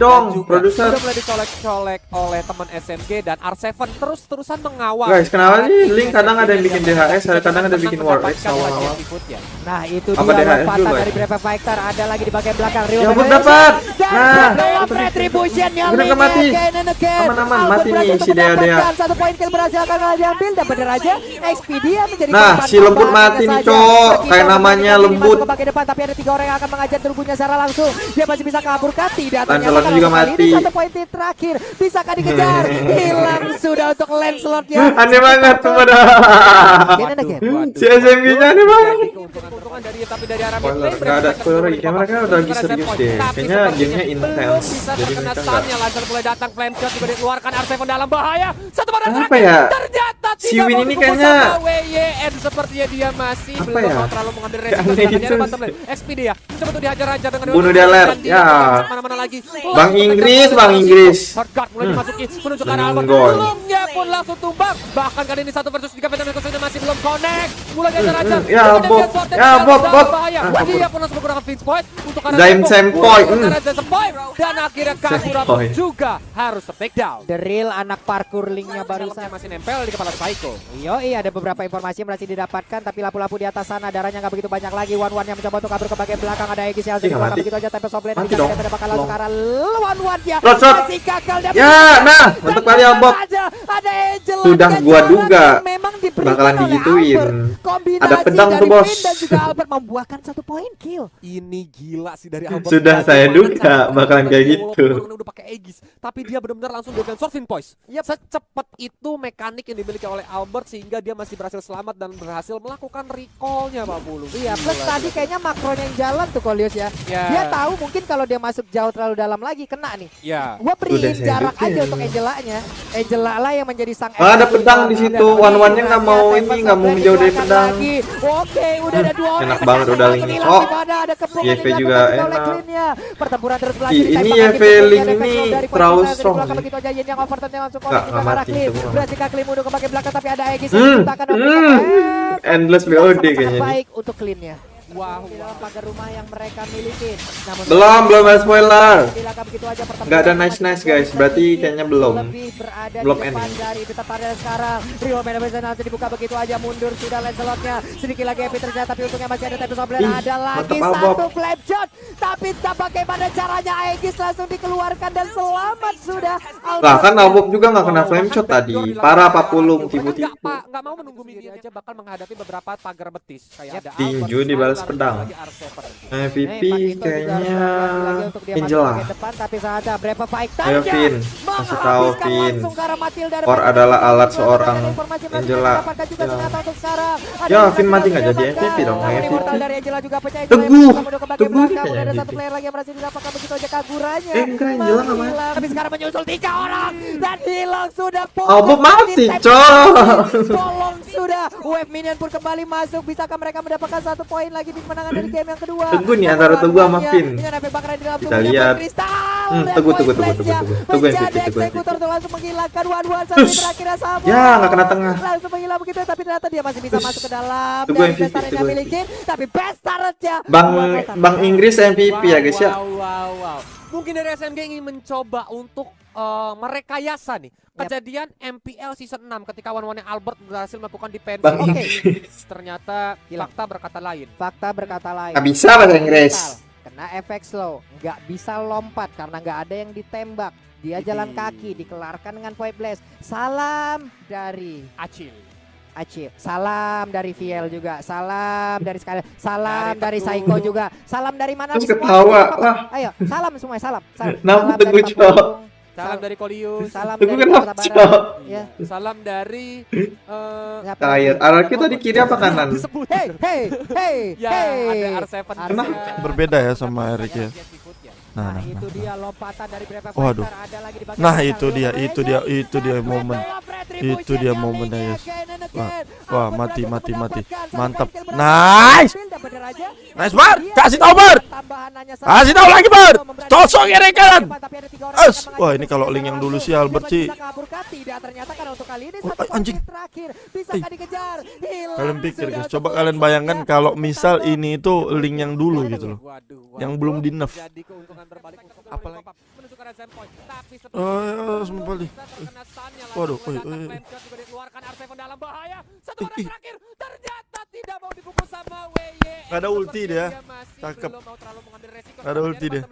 dong, produser. Udah mulai dicolek-colek oleh teman SMG dan R7 terus-terusan mengawal. Guys, kenapa sih Link kadang ada yang bikin DHS, ada kadang ada menang bikin War X awal-awal. berikutnya. Nah itu dia lompatan dari ya? Brave Fighter ada lagi di bagian belakang Rio Ya dapat. Nah, yang Udah mati. again and again. Aman-aman, mati nih si untuk Dea Dea. mendapatkan Satu poin kill berhasil akan diambil dan bener aja Expedia menjadi Nah, si lembut mati nih. Cok. Kayak namanya lembut. bagian depan tapi ada tiga orang yang akan mengajar turbunya secara langsung. Dia masih bisa kabur kan? Tidak. Lancelot Ternyata juga mati. Ini satu poin terakhir. Bisakah dikejar? Hilang sudah untuk Lancelotnya. Aneh banget tuh pada. Si SMG-nya aneh banget. Dari tapi dari arah mid lane, nggak ada. Kayak mereka udah lagi serius deh. Kayaknya gamenya intense. Jadi stunnya, Lancer mulai datang, flame shot juga dikeluarkan, R7 dalam bahaya. Satu pada Apa terakhir, ya? ternyata Si tidak Win mau ini kayaknya- sama WYN sepertinya dia masih Apa belum ya? mau terlalu mengambil resiko. Sedangkan gitu. dia lane. Expedia coba tuh dihajar-hajar dengan Bunuh dua dia, tangan, Ler. dan dia Ya. ke mana-mana lagi. Bang Inggris, Bang Inggris. Hardguard mulai Hmm. dimasuki menuju ke arah Albert. Lenggon. Belumnya pun langsung tumbang. Bahkan kali ini satu versus tiga Veteran Ecosystem masih belum connect. Mulai dihajar-hajar. Ya, Kemudian Bob. dia Ya, Bob, Bob. bahaya. Ah, kabur. Dia pun langsung menggunakan Fix Point untuk arah Zaim. Sempoy, hmm. Dan akhirnya Kasura Sempoy. juga harus take down. The real anak parkour linknya barusan. masih nempel di kepala Psycho. Yoi ada beberapa informasi yang berhasil didapatkan tapi lampu-lampu di atas sana darahnya nggak begitu banyak lagi one one yang mencoba untuk kabur ke bagian belakang ada Egis yang mati. begitu aja tempe soblend Mati bisa dong. tidak bakal langsung ke arah one one ya shot. masih gagal dan Ya, nah, untuk kali Albert. aja ada Angel Sudah gua yang duga memang bakalan digituin. Ada pedang dari tuh, Bos. Dan juga Albert membuahkan satu poin kill Ini gila sih dari Albert. Sudah saya duga bakalan kayak dia gitu. udah pakai Aegis, tapi dia benar-benar langsung dengan Sorting Poise. Secepat itu mekanik yang dimiliki oleh Albert sehingga dia masih berhasil selamat dan berhasil melakukan recall-nya Pak Bulu. Iya, plus tadi kayaknya makronya yang jalan tuh Kolius ya. Ya. Dia tahu mungkin kalau dia masuk jauh terlalu dalam lagi kena nih. Ya. Gua Udah beriin saya jarak aja untuk Angela-nya. Angela lah yang menjadi sang Ah, ada pedang di situ. One-one-nya nggak mau ini, nggak mau menjauh dari pedang. lagi. Oke, udah ada dua orang. Enak yang banget udah link. Oh. YV juga oleh enak. Clean-nya. Pertempuran terus berlanjut. Ditembak ini lagi, YV link ada ini terlalu strong begitu aja yang yang langsung bukan. Berhasil Clean mundur ke bagian belakang tapi ada Aegis yang Hmm, diciptakan oleh hmm. Endless BOD kayaknya baik untuk Clean-nya. Wah, Di wah. pagar rumah yang mereka miliki. Namun Belum, belum ada spoiler. Dilakukan begitu aja pertempuran Nggak ada nice-nice, terjadi guys. Berarti kayaknya belum. Belum di ending. dari itu pada sekarang. Rio Mendes nanti dibuka begitu aja mundur sudah Lancelotnya. Sedikit lagi Epi terjadi tapi untungnya masih ada tapi Soblen ada lagi satu flame shot. Tapi tak bagaimana caranya Aegis langsung dikeluarkan dan selamat sudah. Lah kan Albok juga nggak kena flame shot tadi. Parah Pak Pulung tipu-tipu. nggak pa- nggak mau menunggu minion aja bakal menghadapi beberapa pagar betis kayak ada Tinju Albert, dibalas Pedang. lagi R7. MVP juga kayaknya Breva Fighter Ayo Vin, kasih tahu Vin. Or adalah alat seorang Angela. Ya. Ya, Vin mati nggak jadi MVP dong, MVP. Teguh. Teguh kayaknya Udah ada satu MVP. player lagi yang berhasil didapatkan begitu aja kagurannya Eh, enggak, nggak mati. Menghilang. tapi sekarang menyusul tiga orang dan hilang sudah Albok mati, Ditembak. cok. tolong sudah wave minion pun kembali masuk bisakah mereka mendapatkan satu poin lagi di kemenangan dari game yang kedua Teguh nih, antara Teguh sama Vin. di dalam Kita lihat. Hmm, Teguh, Teguh, Flash-nya Teguh, Teguh. Teguh yang MVP, Teguh yang tuh langsung menghilangkan one one sampai Ush. terakhirnya sama Ya, nggak kena tengah. langsung menghilang begitu tapi ternyata dia masih bisa masuk ke dalam dari MVP, best turret yang miliki tapi best turret-nya Bang. Bang Inggris MVP ya guys ya. Wow, wow, wow. Mungkin dari SMG ingin mencoba untuk eh, merekayasa nih. Kejadian MPL season 6 ketika one-one Albert berhasil melakukan defense. Oke, Inggris. ternyata Hilang. fakta berkata lain. fakta berkata lain. Nggak bisa bahasa Inggris. kena efek slow. Nggak bisa lompat karena nggak ada yang ditembak. Dia jalan kaki dikelarkan dengan point blast. Salam dari Acil. Acil. Salam dari Viel juga. Salam dari sekali salam Dari dari. Saiko juga. Salam dari mana? Terus ketawa, ayo salam semua salam. Salam. Salam Teguh, dari Cok. Salam dari Kolius. salam Teguh dari kenapa, Kota? Barat ya Salam dari eh Air. lagi? Arah kita di kiri apa kanan? hey hey hey Ya, hey ada R7. Kenapa? Berbeda ya sama Eric ya. Nah, Nah, nah, itu nah. dia lompatan dari Brave Waduh. Ada lagi di Nah, itu dia, itu dia, itu dia momen. Itu dia momennya, and Wah, wah, mati, mati, mati. Mantap. Nice. Nice, Bar. Kasih tahu, Bar. Kasih tahu lagi, Bar. Tosok ya rekan. Wah, ini kalau link yang dulu sih Albert sih. Oh, anjing. Eh. Hilang Kalian pikir guys, coba kalian bayangkan kalau misal ini itu link yang dulu gitu loh. Yang belum di nerf. Berbalik untuk Apalagi- menunjukkan Zen Point. Tapi Oh, ya, sembali. bisa terkena stun-nya. Waduh, juga dikeluarkan R7 dalam bahaya. Satu orang terakhir ternyata tidak mau dipukul sama WY. Nggak ada ulti dia. Cakep. ada ulti dia.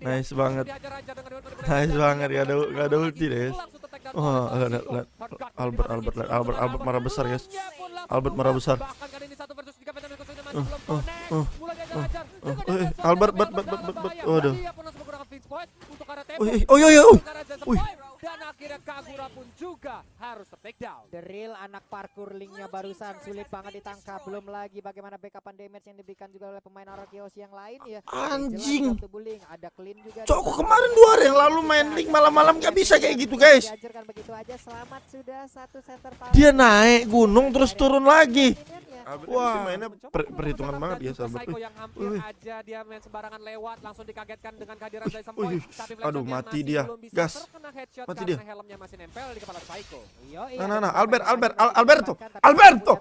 Nice banget. Nice banget, nggak ada- ada ulti deh, Albert, Albert, Albert, Albert marah besar, guys. Albert marah besar. Bahkan kali ini satu versus tiga Peter Nichols ini masih Uh, belum uh, connect. uh, Eh, diajar Albert, bet, bet, bet, bet, bet. Waduh. Tempo. Oh, iya, oh, iya, iya, oh. Wih. Point. Dan akhirnya Kagura pun juga harus take down. The real anak parkour linknya barusan sulit banget ditangkap belum lagi bagaimana backupan damage yang diberikan juga oleh pemain Arakios yang lain ya Anjing. Ada clean juga Cok, kemarin dua hari yang lalu main link malam-malam gak bisa kayak gitu guys. Diajarkan begitu aja selamat sudah satu center power. Dia naik gunung terus turun lagi. Wah, mainnya per- perhitungan banget ya sahabat. Psycho yang hampir wih. aja dia main sembarangan lewat langsung dikagetkan dengan kehadiran Jason wih. Point. Tapi Aduh, mati dia. Gas. Mati dia. helmnya masih nempel di kepala Psycho. Yoi, Nah, nah, nah, Albert, Albert, Al- Alberto, Alberto,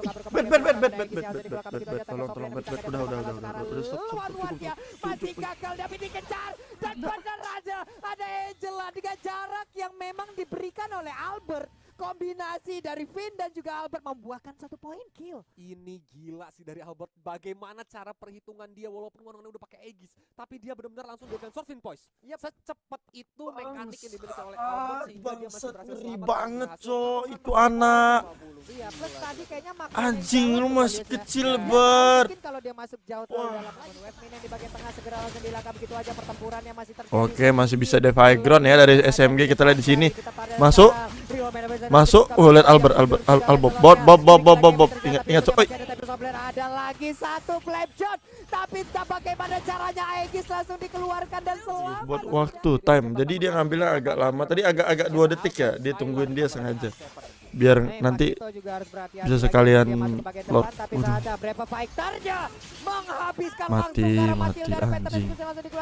untuk kabur ke Bet, bet, bet, bet, bet, bet, bet, bet, bet, tolong, tolong, bet, bet, udah, udah, udah, udah, udah, stop, stop, stop, one-one stop, stop, masih stop, gagal tapi dikejar dan benar aja ada Angela dengan jarak yang memang diberikan oleh Albert kombinasi dari Finn dan juga Albert membuahkan satu poin kill Ini gila sih dari Albert. Bagaimana cara perhitungan dia walaupun orang udah pakai Aegis, tapi dia benar-benar langsung dengan Sorvin Poise. Secepat itu mekanik yang dimiliki oleh Albert sehingga dia masih berhasil ngeri selamat banget, Cok. menang Itu anak. 20. Iya, plus tadi kayaknya Anjing, lu masih ya. kecil, tahu Bert. Mungkin kalau dia masuk jauh terlalu dalam lagi. Westmin yang di bagian tengah segera langsung dilangkap begitu aja pertempurannya masih terjadi. Oke, masih bisa Defy Ground ya dari SMG kita lihat di sini. Masuk. Masuk. Oh, lihat Albert, Albert, Al- Albert. Bob, Bob, Bob, Bob, Bob, Bob. Ingat, ingat. Oi. Ada lagi satu flame shot, tapi tak bagaimana caranya Aegis langsung dikeluarkan dan selamat. Buat waktu time. Jadi dia ngambilnya agak lama. Tadi agak-agak dua detik ya. Dia tungguin dia sengaja. Biar Nih, nanti bisa sekalian Lord. fighternya menghabiskan Mati, mati, anjing.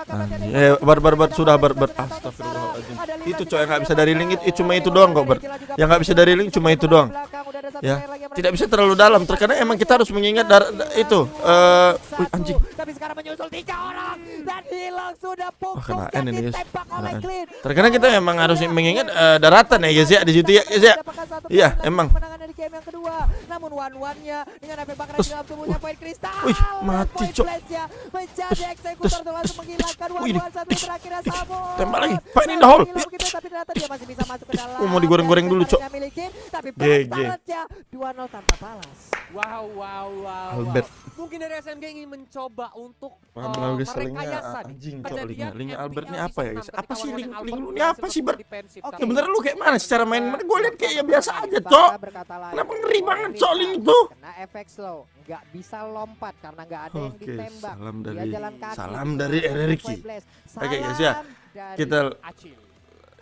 Anjing. Eh, bar, bar, bar, sudah, bar, bar. Astagfirullahaladzim. Itu coy yang nggak bisa dari link itu cuma itu Oh, doang kok, Bar. Juga Yang nggak bisa dari link cuma itu doang. udah Ya, tidak bisa terlalu dalam. Terkadang emang kita harus mengingat dar- da- itu. Eh, Satu, anjing. Tapi sekarang menyusul tiga orang dan hilang sudah pukul kena N ini, guys. Terkadang kita emang harus mengingat eh, daratan ya guys ya di situ ya guys ya. Iya, emang. Game yang kedua. Namun one-one-nya dengan efek bakaran dalam tubuhnya poin kristal. wih, mati, poin Cok. menjadi eksekutor langsung menghilangkan one-one satu ih, Sabo. tembak lagi. Find in the hole. Tapi ternyata dia masih bisa masuk ke dalam. Oh, mau digoreng-goreng dulu, Cok. Tapi GG. balas 2-0 tanpa balas. Wow, wow, wow. Albert. Mungkin dari SMG ingin mencoba untuk uh, linknya merekayasa nih anjing, Cok, linknya. Linknya MPL Albert ini apa ya, guys? 6 Apa sih link- link lu ini apa sih, Ber? Sebenarnya lu kayak mana secara main? Gue lihat kayak ya biasa aja, Cok. berkata. Kenapa ngeri banget, link itu? Kena efek slow, nggak bisa lompat karena nggak ada yang Oke, ditembak. salam Dia dari jalan kaki. salam dari RRQ. Oke, guys, ya. Kita Acil.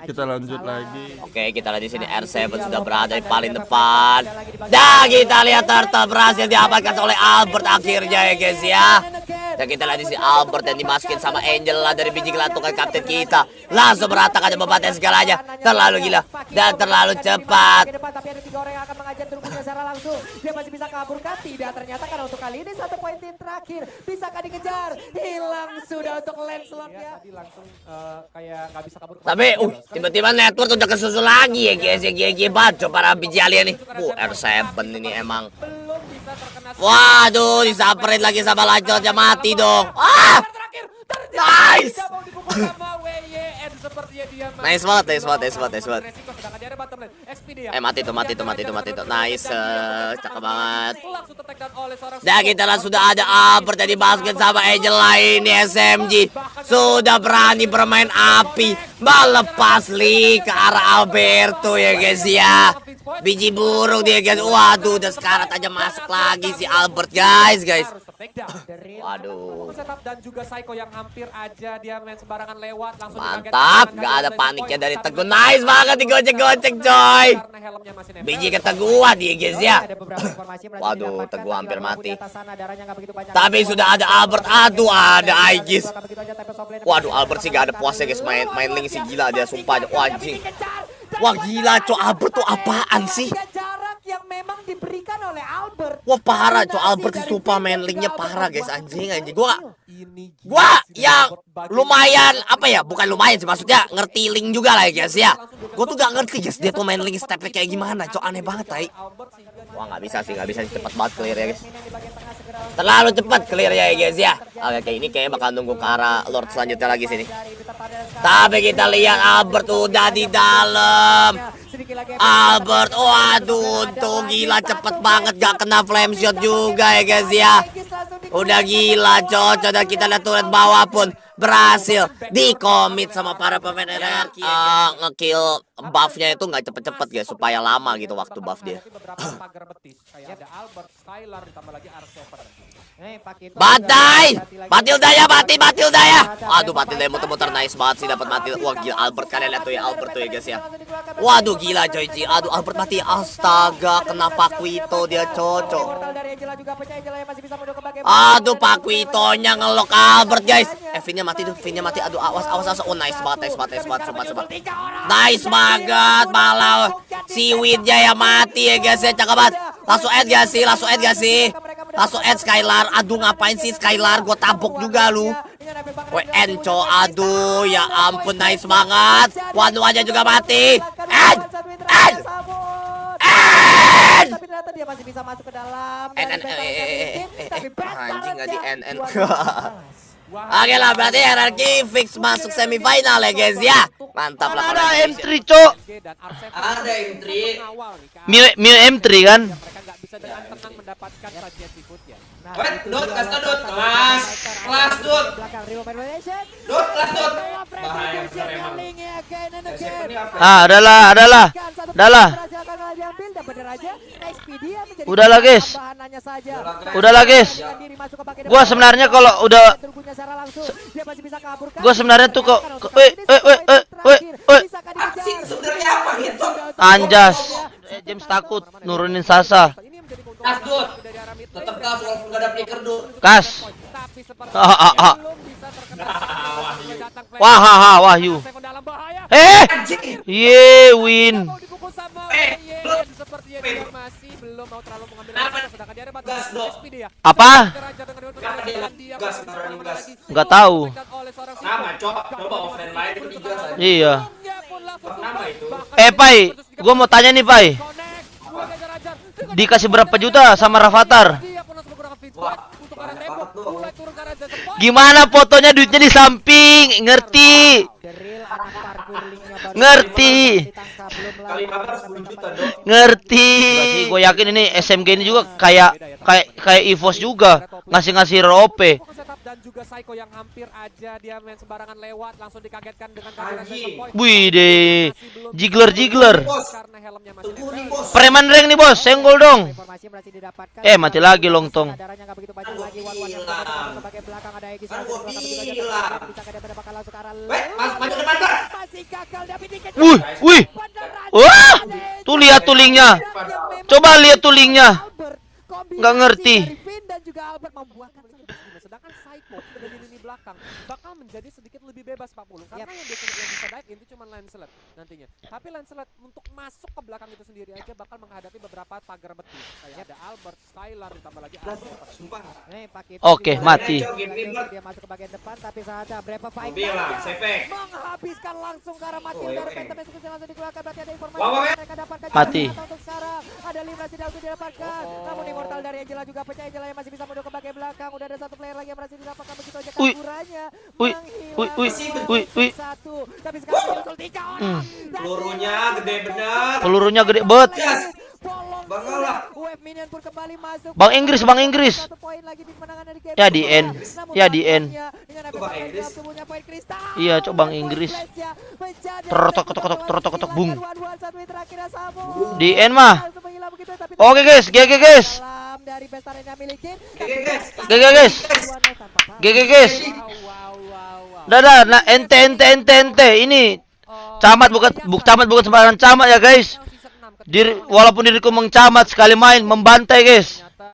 Kita lanjut lagi. Oke, kita lihat di sini Nah, R7 itu dia sudah berada di paling depan. Dan depan. kita lihat Turtle berhasil diamankan oleh Albert akhirnya ya guys ya. Dan kita lihat di sini Albert yang dimasukin sama Angel lah dari biji gelantungan kapten kita. Langsung dan membantai segalanya. Terlalu gila dan terlalu cepat. Langsung. Dia masih bisa kabur kan? Tidak. Ternyata kan untuk kali ini satu poin tim terakhir. Bisakah dikejar? Hilang sudah untuk Lancelot-nya. Dia tadi langsung uh, kayak nggak bisa kabur. Tapi uh tiba-tiba network udah kesusul lagi ya guys ya GG baco para biji alien nih. Uh R7 ini emang. Belum bisa terkena Waduh disamperin lagi sama lanjutnya mati dong. Ah! Nice! Nice banget, nice banget, nice banget, nice banget. Eh, mati tuh, mati tuh, mati tuh, mati tuh. Nice, eh, cakep banget. Dan kita lah sudah ada Albert yang dimasukin sama Angel lain di SMG Sudah berani bermain api Melepas Lee ke arah Alberto ya guys ya Biji burung dia guys Waduh udah sekarat aja masuk lagi si Albert guys guys takedown. Waduh. setup dan juga Psycho yang hampir aja dia main sembarangan lewat langsung Mantap, gak ada paniknya dari Teguh. Nice banget digocek-gocek coy. Karena helmnya masih nempel. Biji guys ya. Ada beberapa informasi yang berhasil Waduh, Teguh hampir mati. di atas sana, darahnya nggak begitu banyak. Tapi sudah ada Albert. Aduh, ada Aegis. Waduh, Albert sih gak ada puasnya guys main main link sih gila dia sumpah aja. Wah anjing. Wah gila cok Albert tuh apaan sih? Yang memang diberikan oleh Albert. Wah parah cok Albert sih sumpah main linknya parah guys anjing anjing. Gua gua ya lumayan apa ya bukan lumayan sih maksudnya ngerti link juga lah ya guys ya. Gua tuh gak ngerti guys dia tuh main link stepnya kayak gimana cok aneh banget tai. Wah nggak bisa sih nggak bisa sih cepat banget clear ya guys. Terlalu cepat clear ya guys ya. Oke kayak ini kayaknya bakal nunggu ke arah Lord selanjutnya lagi sini. Tapi kita lihat Albert udah di dalam. Albert, waduh, tuh gila cepet banget gak kena flame shot juga ya guys ya. Udah gila cocok dan kita lihat turret bawah pun berhasil di commit sama para pemain RRQ uh, ngekill buffnya itu nggak cepet-cepet guys supaya lama gitu waktu buff dia. Tapi beberapa pagar betis kayak ada Albert, Skylar ditambah lagi R7. Batai, Batil Daya, Bati, Batil Daya. Aduh, Batil Daya muter-muter nice banget sih dapat mati. Wah gila Albert kalian lihat tuh ya Albert tuh ya guys ya. Waduh gila coy Ci. Aduh Albert mati. Astaga, kenapa Quito dia cocok. Aduh Pak Quitonya ngelok Albert guys. Eh Vinnya mati tuh, Vinnya mati. Aduh awas awas awas. Oh nice banget, nice banget, nice banget, sumpah, sumpah. Nice banget malah Seaweednya ya mati ya guys ya cakep banget. Langsung add gak sih? Langsung add gak sih? Langsung add Skylar. Aduh ngapain sih Skylar? Gue tabok juga lu. Weh Enco, aduh ya ampun nice banget. Wanu aja juga mati. End, end, end. Tapi ternyata dia masih bisa masuk ke dalam. En, dan en, Beto masih eh, bikin, eh, tapi anjing nggak di balance-nya en, en. 12. Oke lah berarti RRQ fix masuk semifinal ya guys ya. Mantap lah. Ada kalau M3 cok. dan R7 Ada M3. mengawal nih ke Mio, Mio M3 kan. mereka nggak Wait, kasih tau, Dut. lawan Kelas, kelas, Manipulation. Dut, kelas. Love Bahaya bener emang. Ah, adalah, adalah. Satu Udahlah. guys. Udahlah, guys. Gua sebenarnya kalau udah. Gua sebenarnya tuh kok- Untuk kok- kali eh, ini eh, eh, eh, eh, Ah, sebenarnya apa gitu? Anjas. James takut nurunin Sasa. Kas, Dut. Tetap kas walaupun gak ada flicker, Dut. Kas. Tapi seperti Ah, ah, ah. Wah, ha, ha, Wahyu. Eh, ye win. Eh. Apa? Nggak tahu. Iya. Eh, Pai, gua mau tanya nih, Pai. Dikasih berapa juta sama Rafathar? Wah, point. Gimana fotonya duitnya di samping? Ngerti? Ngerti. ditangkap, belum Kali lagi kabar sampai 10 juta, tempat Dok. Ngerti. Gue yakin ini SMG ini juga kayak kayak kayak EVOS juga ngasih-ngasih ROP. Fokus setup dan juga Psycho yang hampir aja dia main sembarangan lewat langsung dikagetkan dengan Anjing. Wih deh. Jigler jigler. Bos. karena helmnya masih Tunggu nih, nempel. bos. Preman rank nih bos, senggol dong. Didapatkan. Eh, mati lagi dikejar. Wih, wih. Wah, tuh lihat memang Coba lihat tuh linknya. Albert, kombinasi Nggak ngerti. dari Finn dan juga Albert membuahkan sedangkan Psycho sudah di lini belakang bakal menjadi sedikit lebih bebas Pak Pulung karena yang biasanya yang bisa dive in itu cuma Lancelot nantinya. Tapi Lancelot untuk masuk ke belakang itu sendiri aja bakal menghadapi beberapa pagar betis. Kayak ada Albert, Skylar ditambah lagi Albert Sumpah. Nih, Pak Kito Oke, juga mati. dia masuk ke bagian depan tapi saatnya Breva Fight menghabiskan langsung ke arah Matil Oh, dari. Phantom Execution langsung dikeluarkan berarti ada informasi yang mereka dapatkan. Mati. untuk sekarang. Ada Libra tidak untuk didapatkan. Namun Immortal dari Angela juga pecah. Angela yang masih bisa mundur ke bagian belakang. Udah ada satu player lagi yang berhasil didapatkan. Begitu aja Wih. kaburannya Wih. Wih, wih, wih, wih. Dan Pelurunya gede bener. Pelurunya gede. Yes. Bang Inggris, Bang Inggris. Ya, di end. Namun Ya, di end. kristal. Iya, Cok, Bang Inggris. Terotok, ketok, utama terotok, ketok, bung. Di end mah. Oke guys, GG guys. milik tim. GG guys. GG guys. Wow, wow, wow, wow. Dadah, nah ente ente ente ente ini Oh, camat bukan buk camat bukan sembarangan camat ya guys. season 6 ketika Diri walaupun diriku mengcamat sekali main membantai guys.